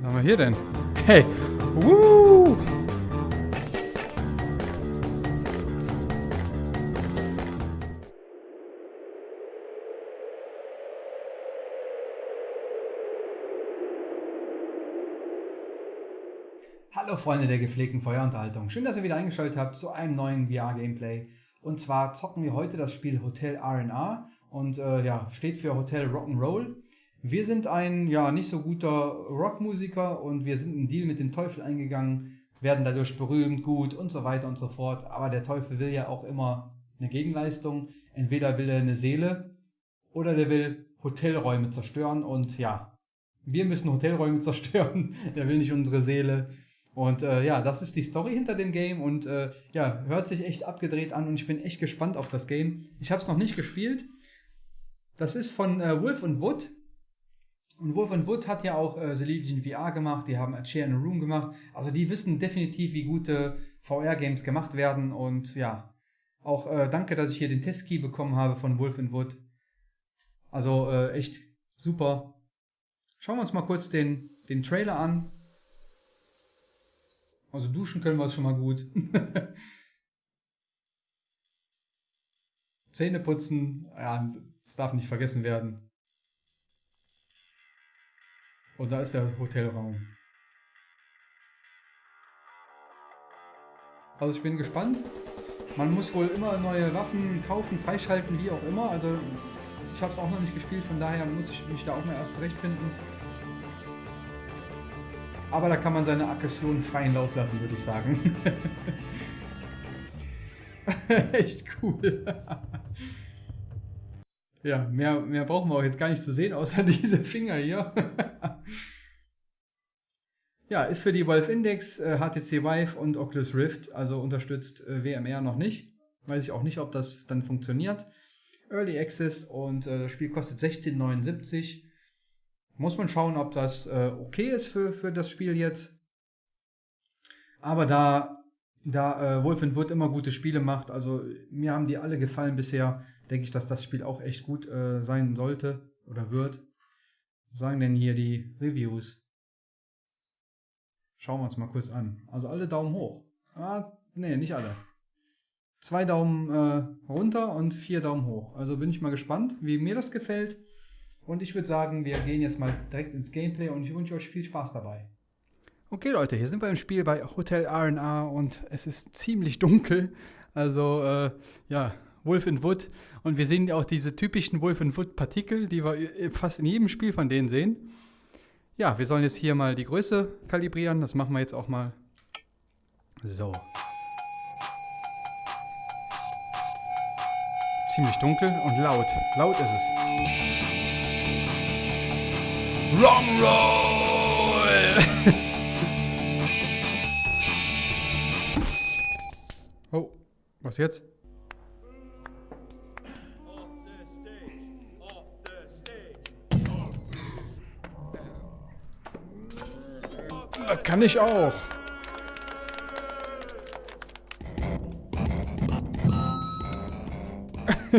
Was haben wir hier denn? Hey! Woo! Hallo Freunde der gepflegten Feuerunterhaltung. Schön, dass ihr wieder eingeschaltet habt zu einem neuen VR-Gameplay. Und zwar zocken wir heute das Spiel Hotel RNA und äh, ja, steht für Hotel Rock'n'Roll. Wir sind ein ja nicht so guter Rockmusiker und wir sind einen Deal mit dem Teufel eingegangen, werden dadurch berühmt, gut und so weiter und so fort. Aber der Teufel will ja auch immer eine Gegenleistung. Entweder will er eine Seele oder der will Hotelräume zerstören und ja, wir müssen Hotelräume zerstören. der will nicht unsere Seele. Und äh, ja, das ist die Story hinter dem Game und äh, ja, hört sich echt abgedreht an und ich bin echt gespannt auf das Game. Ich habe es noch nicht gespielt. Das ist von äh, Wolf und Wood. Und Wolf Wood hat ja auch äh, The Legion VR gemacht, die haben A Chair in a Room gemacht. Also die wissen definitiv, wie gute VR-Games gemacht werden. Und ja, auch äh, danke, dass ich hier den Testkey bekommen habe von Wolf Wood. Also äh, echt super. Schauen wir uns mal kurz den, den Trailer an. Also duschen können wir schon mal gut. Zähne putzen, ja, das darf nicht vergessen werden. Und da ist der Hotelraum. Also ich bin gespannt. Man muss wohl immer neue Waffen kaufen, freischalten, wie auch immer. Also ich habe es auch noch nicht gespielt, von daher muss ich mich da auch mal erst zurechtfinden. Aber da kann man seine Aggressionen freien Lauf lassen, würde ich sagen. Echt cool. ja, mehr, mehr brauchen wir auch jetzt gar nicht zu sehen, außer diese Finger hier. ja, ist für die Valve Index, äh, HTC Vive und Oculus Rift, also unterstützt äh, WMR noch nicht. Weiß ich auch nicht, ob das dann funktioniert. Early Access und äh, das Spiel kostet 16,79 muss man schauen, ob das äh, okay ist für, für das Spiel jetzt. Aber da, da äh, Wolf Wood immer gute Spiele macht, also mir haben die alle gefallen bisher, denke ich, dass das Spiel auch echt gut äh, sein sollte oder wird. Was sagen denn hier die Reviews? Schauen wir uns mal kurz an. Also alle Daumen hoch. Ah, nee, nicht alle. Zwei Daumen äh, runter und vier Daumen hoch. Also bin ich mal gespannt, wie mir das gefällt. Und ich würde sagen, wir gehen jetzt mal direkt ins Gameplay und ich wünsche euch viel Spaß dabei. Okay Leute, hier sind wir im Spiel bei Hotel RNA und es ist ziemlich dunkel. Also äh, ja, Wolf in Wood. Und wir sehen auch diese typischen Wolf in Wood Partikel, die wir fast in jedem Spiel von denen sehen. Ja, wir sollen jetzt hier mal die Größe kalibrieren. Das machen wir jetzt auch mal. So. Ziemlich dunkel und laut. Laut ist es. Wrong Roll! oh, was jetzt? Das kann ich auch.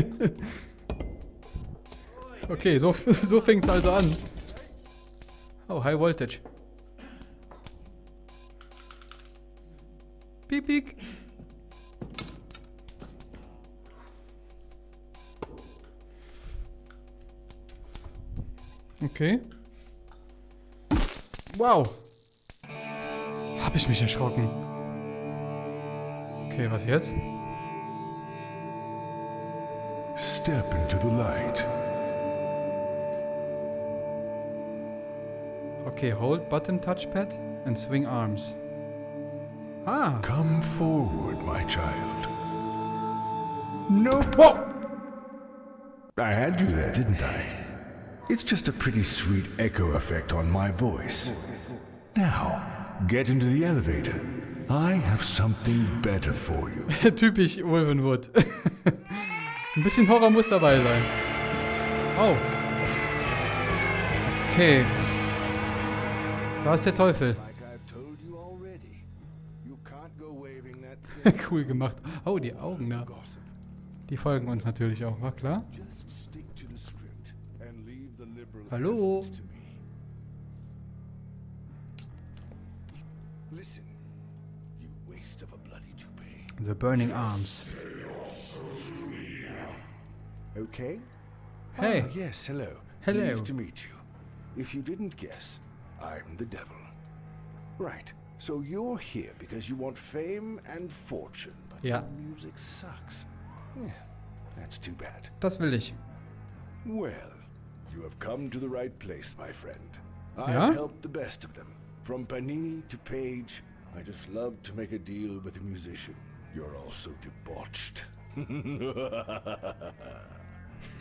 okay, so, so fängt es also an. Oh, high voltage. Piep, piep. Okay. Wow. Hab ich mich erschrocken. Okay, was jetzt? Step into the light. Okay, hold button touchpad and swing arms. Ah. Come forward, my child. No. Whoa! I had you there, didn't I? It's just a pretty sweet echo effect on my voice. Now, get into the elevator. I have something better for you. Typisch Wolvenwood. Ein bisschen Horror muss dabei sein. Oh. Okay. Da ist der Teufel. cool gemacht. Oh, die Augen da. Die folgen uns natürlich auch, war klar? Hallo? The Burning Arms. Okay? Hey. Ah, yes, hello. Hello. Pleased to meet you. If you didn't guess, I'm the devil. Right. So you're here because you want fame and fortune, but your music sucks. Yeah, that's too bad. Das will ich. Well, you have come to the right place, my friend. I've helped the best of them. From Panini to Page, I just love to make a deal with a musician. You're also debauched.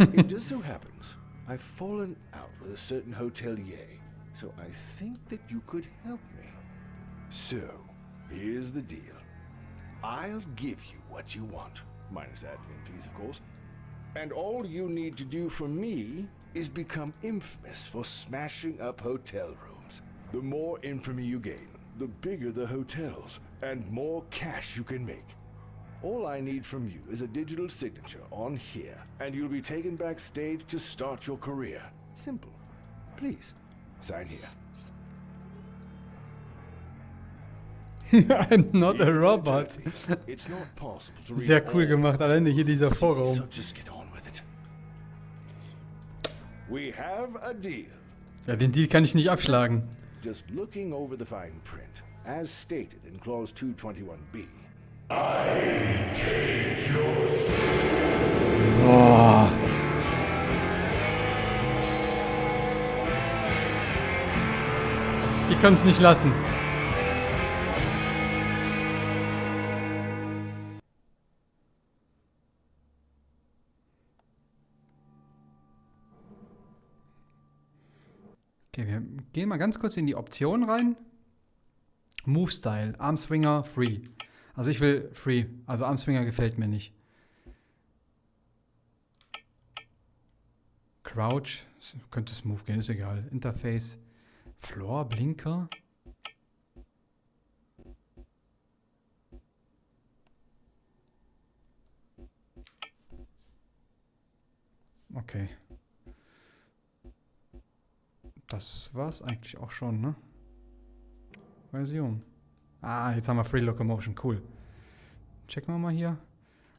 it just so happens I've fallen out with a certain hotelier, so I think that you could help me. So, here's the deal. I'll give you what you want, minus admin fees, of course. And all you need to do for me is become infamous for smashing up hotel rooms. The more infamy you gain, the bigger the hotels, and more cash you can make. All I need from you is a digital signature on here, and you'll be taken backstage to start your career. Simple. Please, sign here. I'm not a robot. It's not possible to read Sehr cool gemacht, alleine hier dieser So Vorraum. just get on with it. We have a deal. Ja, den Deal kann ich nicht abschlagen. Just looking over the fine print, as stated in clause 221b, Boah. Die können es nicht lassen. Okay, wir gehen mal ganz kurz in die Option rein. Move Style, Arm Swinger, Free. Also ich will Free, also Arm Swinger gefällt mir nicht. Crouch, könnte Smooth gehen, ist egal. Interface, Floor, Blinker. Okay. Das war's eigentlich auch schon, ne? Version. Ah, jetzt haben wir Free Locomotion, cool. Checken wir mal hier.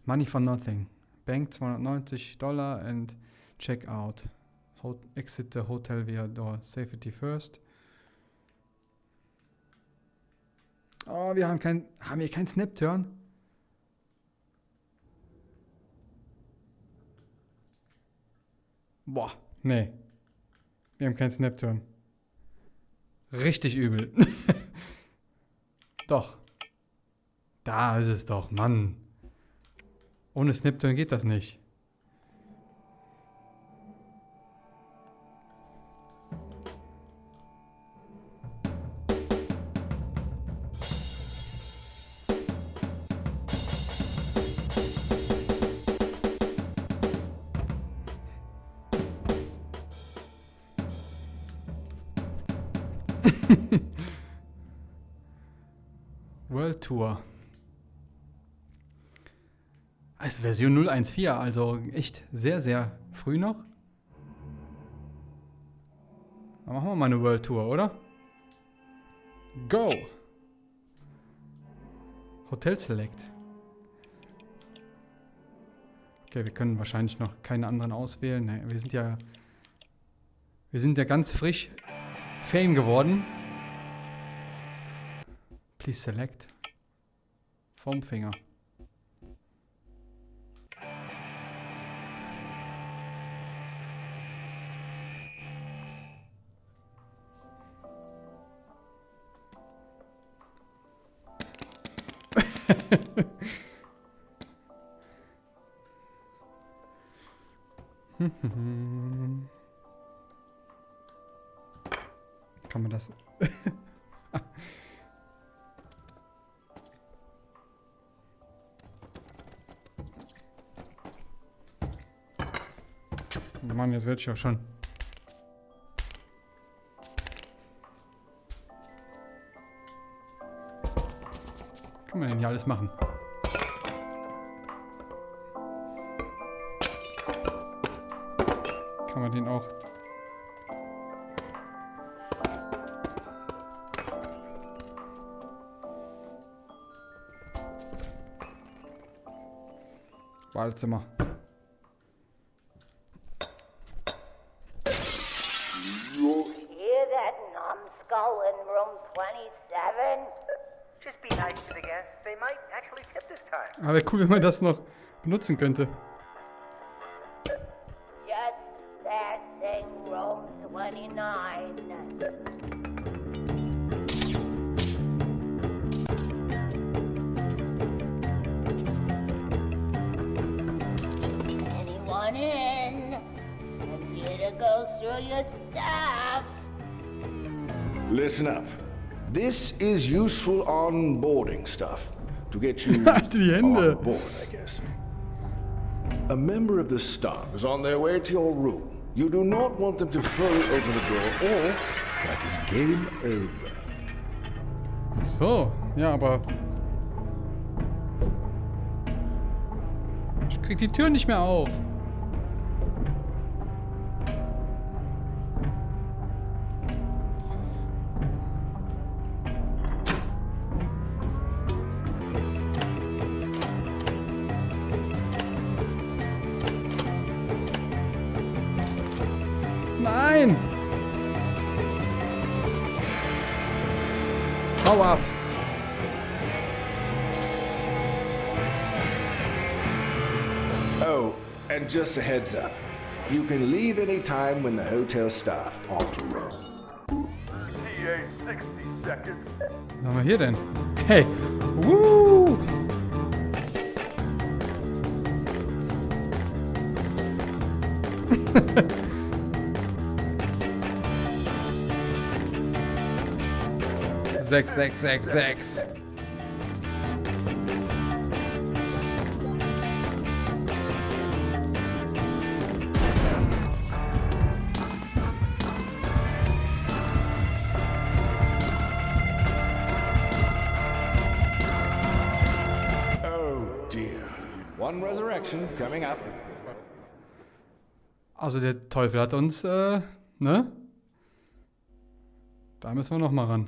Money for nothing. Bank 290 Dollar and check out. Ho exit the hotel via door. Safety first. Oh, wir haben kein. Haben wir kein Snap-Turn? Boah, nee. Wir haben keinen Snap-Turn. Richtig übel. doch. Da ist es doch, Mann. Ohne Snap-Turn geht das nicht. World Tour. Also Version 014, also echt sehr, sehr früh noch. Dann machen wir mal eine World Tour, oder? Go! Hotel Select. Okay, wir können wahrscheinlich noch keine anderen auswählen. Nee, wir sind ja. Wir sind ja ganz frisch Fame geworden. Please select. Vom Finger. Kann man das... Mann, jetzt werde ich ja schon. Kann man denn hier alles machen? Kann man den auch... Wahlzimmer. Wäre cool, wenn man das noch benutzen könnte. Just passing room 29. Anyone in? I'm here to go through your stuff. Listen up. This is useful onboarding stuff to get you Halt die Hände. on uh, board, I guess. A member of the staff is on their way to your room. You do not want them to fully open the door, or that is game over. Ach so, ja, aber... Ich krieg die Tür nicht mehr auf. Just a heads up. You can leave any time when the hotel staff 60 seconds. Was haben wir hier denn? Hey! Woo! sechs, sechs, sechs, sechs. Also der Teufel hat uns, äh, ne? Da müssen wir noch mal ran.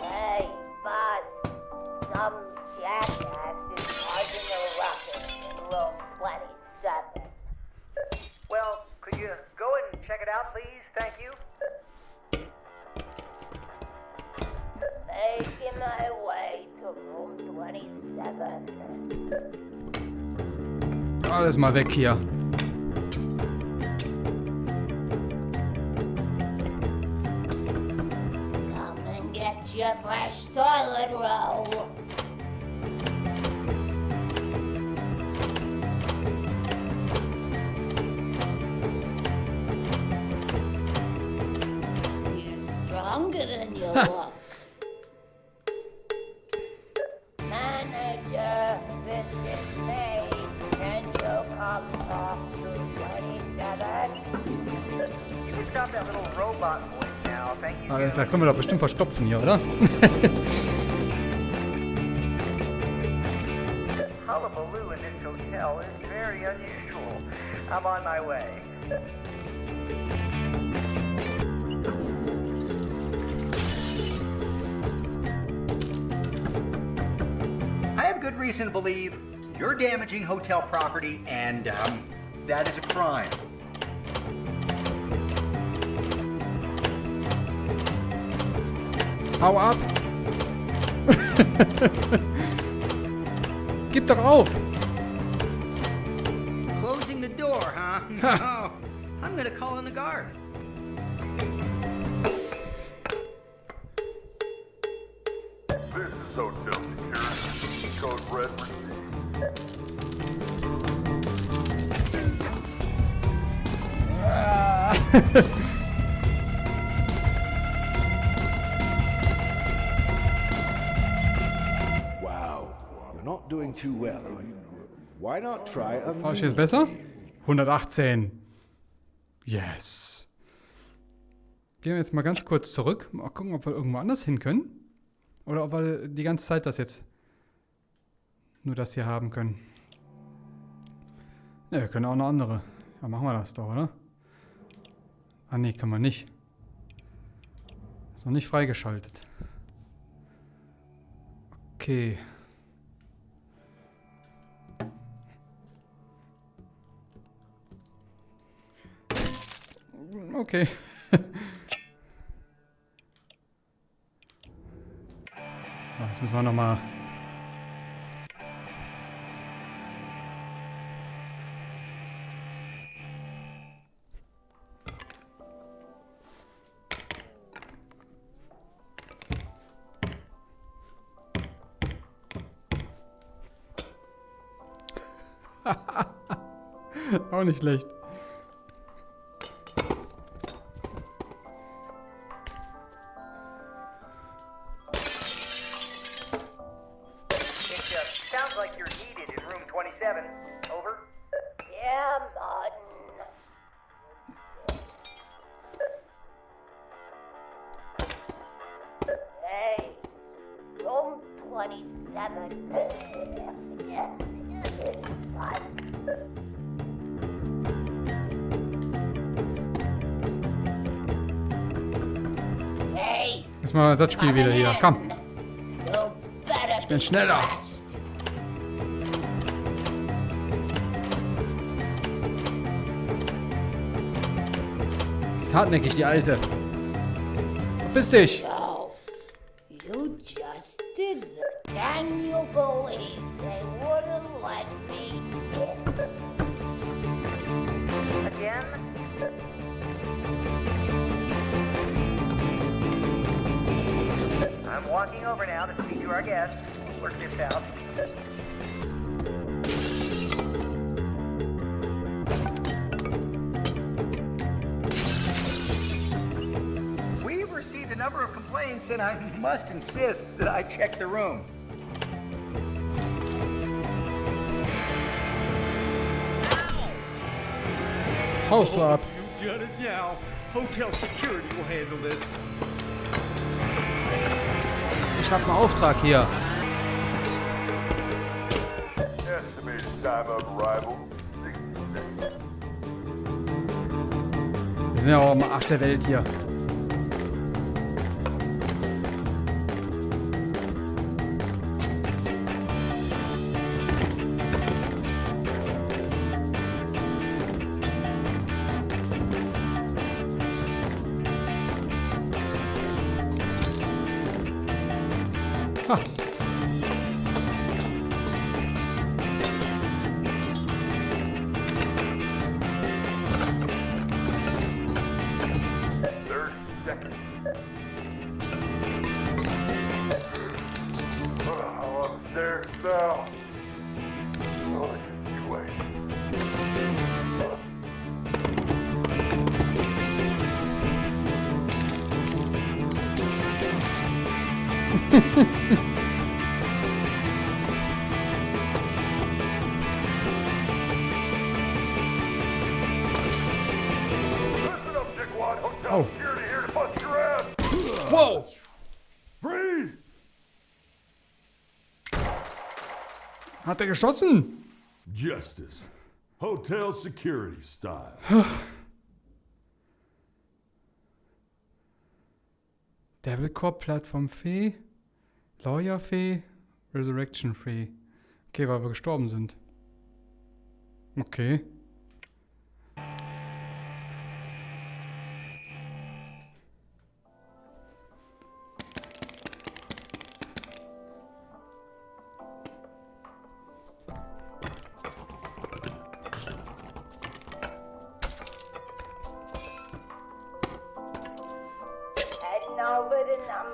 Hey, Buzz. Some jackass Alles mal weg hier. Come and get your fresh toilet roll. Können wir bestimmt verstopfen hier, oder? Way. I have good reason to believe you're damaging hotel property, and um, that is a crime. Hau ab! Gib doch auf! Closing the door, huh? No. I'm gonna call in the guard. This is hotel security. Code red received. War ich jetzt besser? 118. Yes. Gehen wir jetzt mal ganz kurz zurück. Mal gucken, ob wir irgendwo anders hin können. Oder ob wir die ganze Zeit das jetzt nur das hier haben können. Ne, wir können auch eine andere. Ja, machen wir das doch, oder? Ah, nee, können wir nicht. Ist noch nicht freigeschaltet. Okay. Okay. Ah, Jetzt müssen wir nochmal... Auch nicht schlecht. 47. Over. Yeah, Mud. Hey, room 27. yeah, mal das Spiel wieder hier. Komm. Ich bin schneller. Ist hartnäckig, die Alte. Verpiss dich. So, you just did that. Can you believe they wouldn't let me in? Again? I'm walking over now to speak to our guest. Work this out. Number of complaints, and I must insist that I check the room. Haust du ab. You done it now. Hotel security will handle this. Ich hab einen Auftrag hier. Estimated time of arrival, 60 seconds. Wir sind ja auch am Arsch der Welt hier. Hat er geschossen? Justice. Hotel security style. Devil Corp, Plattform Fee, Lawyer Fee, Resurrection Fee. Okay, weil wir gestorben sind. Okay.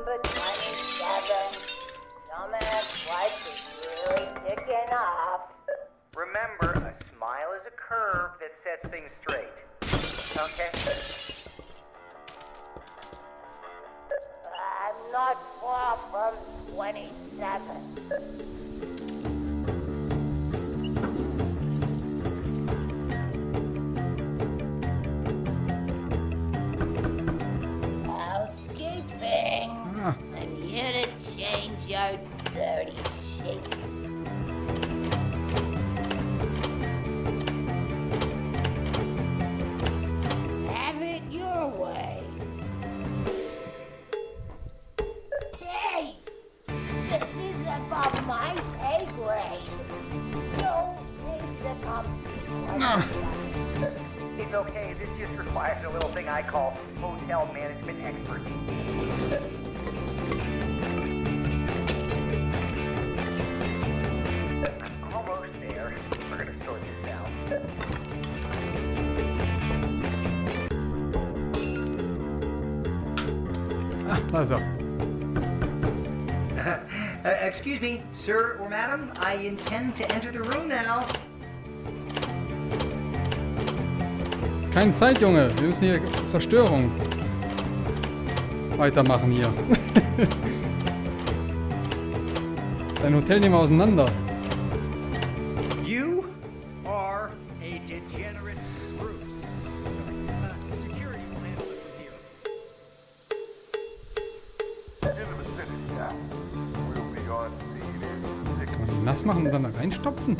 Number It's okay. This just requires a little thing I call hotel management expertise. Uh, excuse me, sir or madam, I intend to enter the room now. Keine Zeit, Junge. Wir müssen hier Zerstörung weitermachen hier. Dein Hotel nehmen wir auseinander. You are a degenerate brute. Uh, Kann man die nass machen und dann da reinstopfen?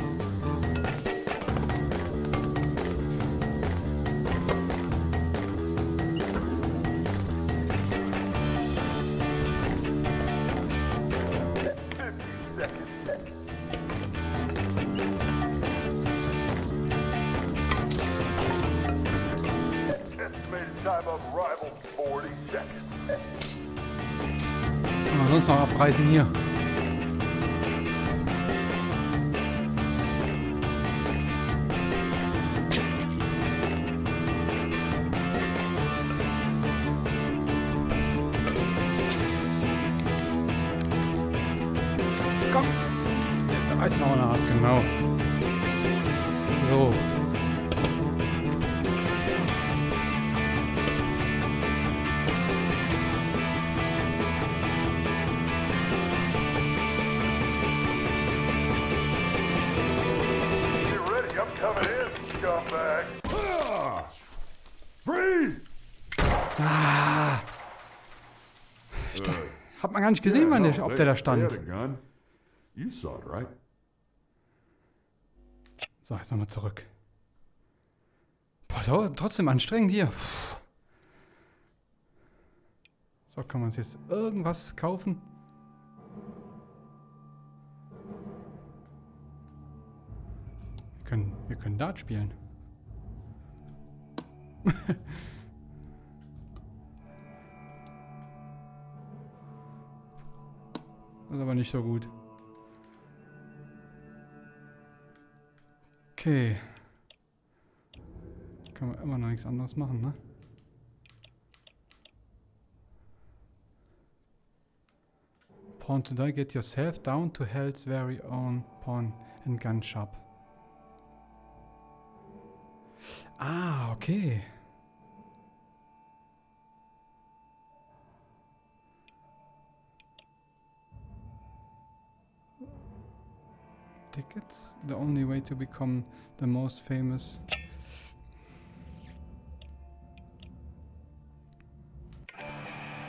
Ah! Freeze! Hat man gar nicht gesehen, der, no, ob der da stand. So, jetzt nochmal zurück. Boah, so, trotzdem anstrengend hier. Puh. So, kann man uns jetzt irgendwas kaufen? Können, wir können Dart spielen. das ist aber nicht so gut. Okay. Kann man immer noch nichts anderes machen, ne? Pawn to die, get yourself down to hell's very own pawn and gun shop. Ah, okay. Tickets? The only way to become the most famous.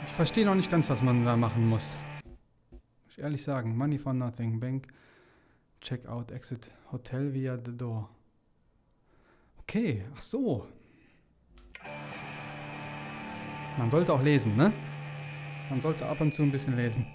Ich verstehe noch nicht ganz, was man da machen muss. Muss ich ehrlich sagen. Money for nothing. Bank. Check out. Exit. Hotel via the door. Okay. Ach so. Man sollte auch lesen, ne? Man sollte ab und zu ein bisschen lesen.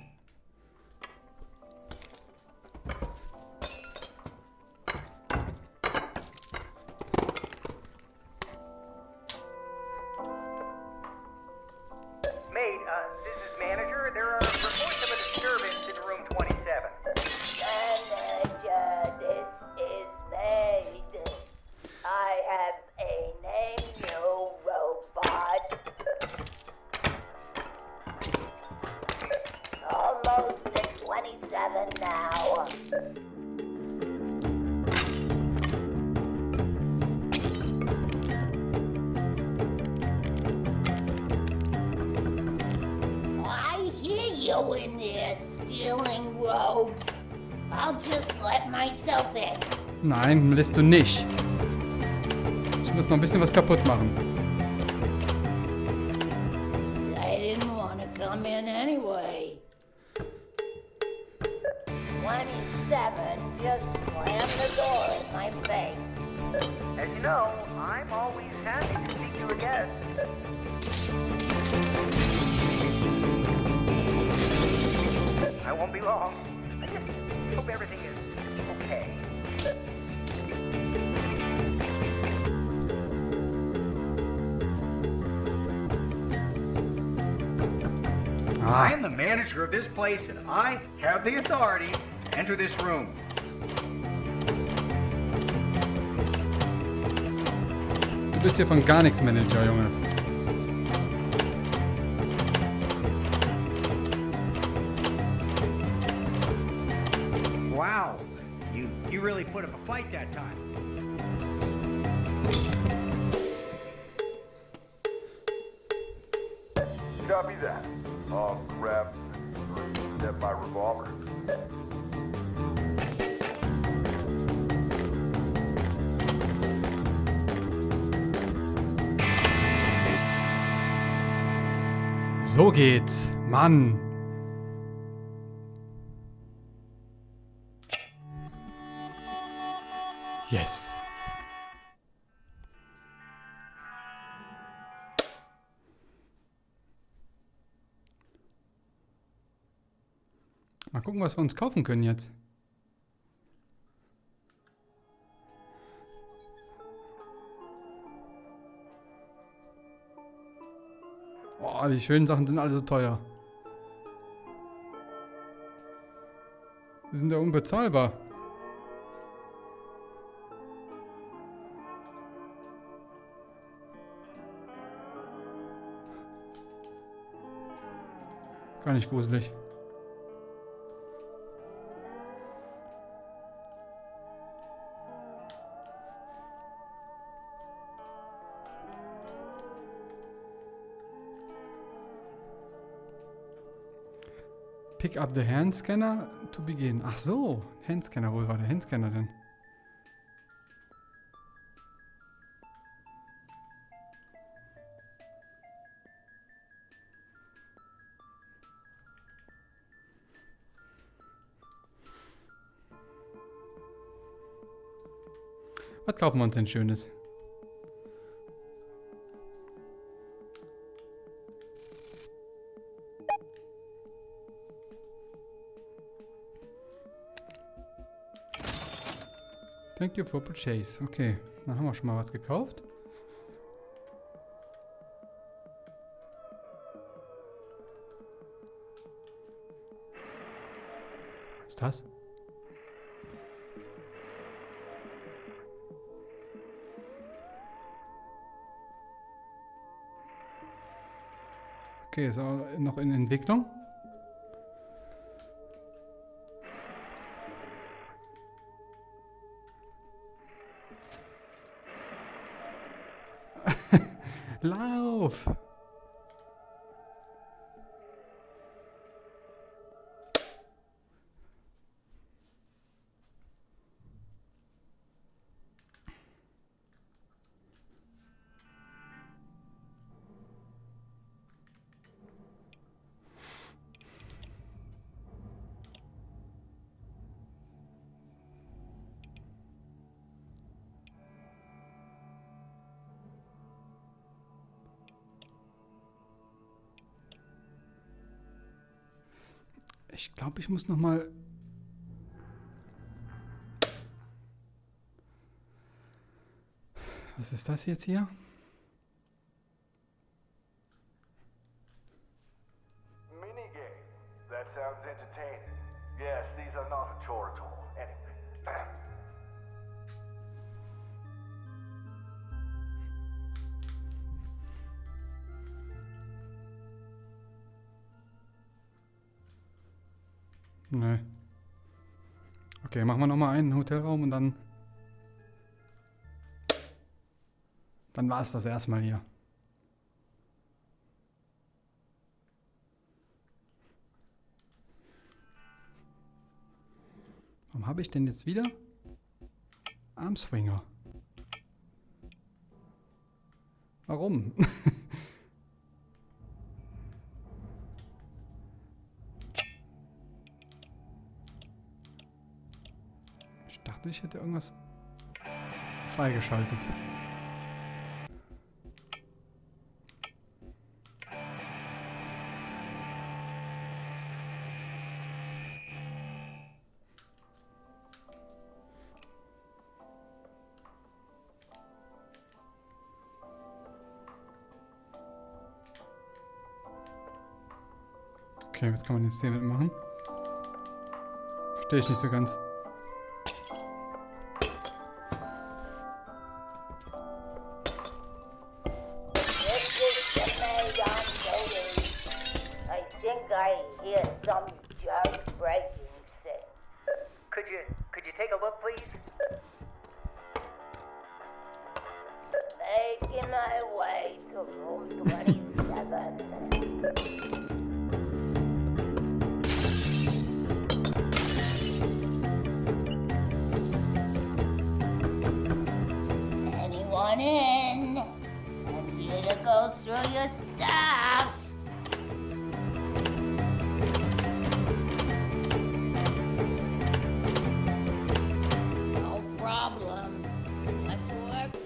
Now. I hear you in there stealing robes. I'll just let myself in. Nein, lässt du nicht. Ich muss noch ein bisschen was kaputt machen. Place and I have the authority to enter this room. Du bist hier von gar nichts Manager, Junge. Mann. Yes. Mal gucken, was wir uns kaufen können jetzt. Oh, die schönen Sachen sind alle so teuer. Die sind ja unbezahlbar. Gar nicht gruselig. Pick up the hand scanner to begin. Ach so, Handscanner, wo war der Handscanner denn? Was kaufen wir uns denn Schönes? Thank you for purchase. Okay, dann haben wir schon mal was gekauft. Was ist das? Okay, ist auch noch in Entwicklung. Ich glaube, ich muss noch mal. Was ist das jetzt hier? Machen wir noch mal einen Hotelraum und dann. Dann war es das erstmal hier. Warum habe ich denn jetzt wieder Armswinger? Warum? dachte, ich hätte irgendwas freigeschaltet. Okay, was kann man jetzt hier mitmachen? Verstehe ich nicht so ganz.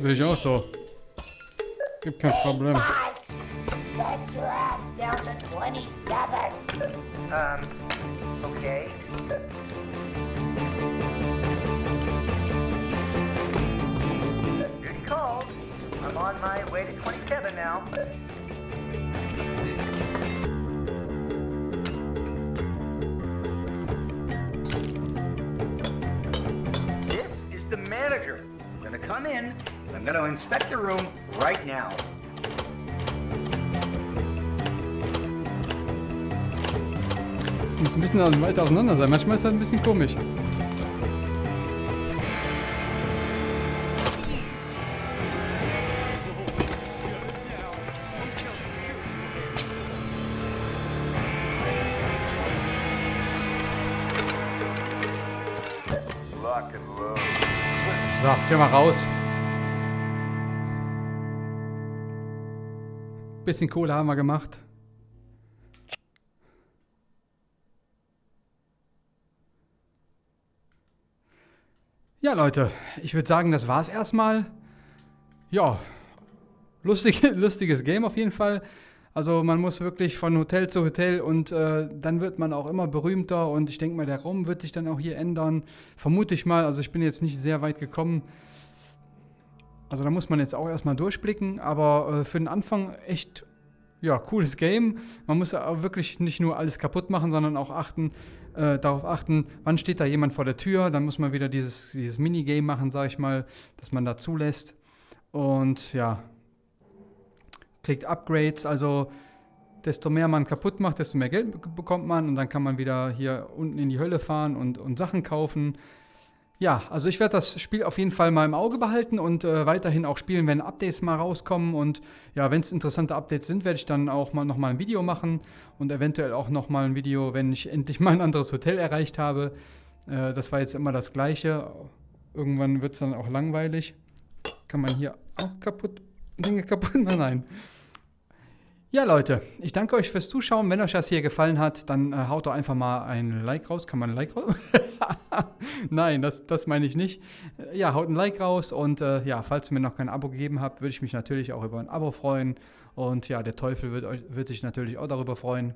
Sehe ich auch so. Gibt kein Problem. Inspect the room right now. Muss ein bisschen weiter auseinander sein. Manchmal ist das ein bisschen komisch. So, gehen wir raus. Bisschen Kohle haben wir gemacht. Ja, Leute, ich würde sagen, das war's erstmal. Ja, lustig, lustiges Game auf jeden Fall. Also man muss wirklich von Hotel zu Hotel und äh, dann wird man auch immer berühmter und ich denke mal, der Raum wird sich dann auch hier ändern. Vermute ich mal, also ich bin jetzt nicht sehr weit gekommen. Also da muss man jetzt auch erstmal durchblicken, aber äh, für den Anfang echt, ja, cooles Game. Man muss auch wirklich nicht nur alles kaputt machen, sondern auch achten, äh, darauf achten, wann steht da jemand vor der Tür. Dann muss man wieder dieses, dieses Minigame machen, sag ich mal, dass man da zulässt. Und ja, kriegt Upgrades, also desto mehr man kaputt macht, desto mehr Geld be- bekommt man und dann kann man wieder hier unten in die Hölle fahren und, und Sachen kaufen. Ja, also ich werde das Spiel auf jeden Fall mal im Auge behalten und äh, weiterhin auch spielen, wenn Updates mal rauskommen. Und ja, wenn es interessante Updates sind, werde ich dann auch mal nochmal ein Video machen und eventuell auch nochmal ein Video, wenn ich endlich mal ein anderes Hotel erreicht habe. Äh, das war jetzt immer das Gleiche. Irgendwann wird es dann auch langweilig. Kann man hier auch kaputt, Dinge kaputt machen? Nein. Ja, Leute, ich danke euch fürs Zuschauen. Wenn euch das hier gefallen hat, dann äh, haut doch einfach mal ein Like raus. Kann man ein Like raus? Nein, das, das meine ich nicht. Äh, Ja, haut ein Like raus und äh, ja, falls ihr mir noch kein Abo gegeben habt, würde ich mich natürlich auch über ein Abo freuen. Und ja, der Teufel wird, euch, wird sich natürlich auch darüber freuen.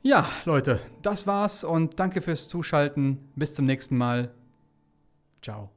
Ja, Leute, das war's und danke fürs Zuschalten. Bis zum nächsten Mal. Ciao.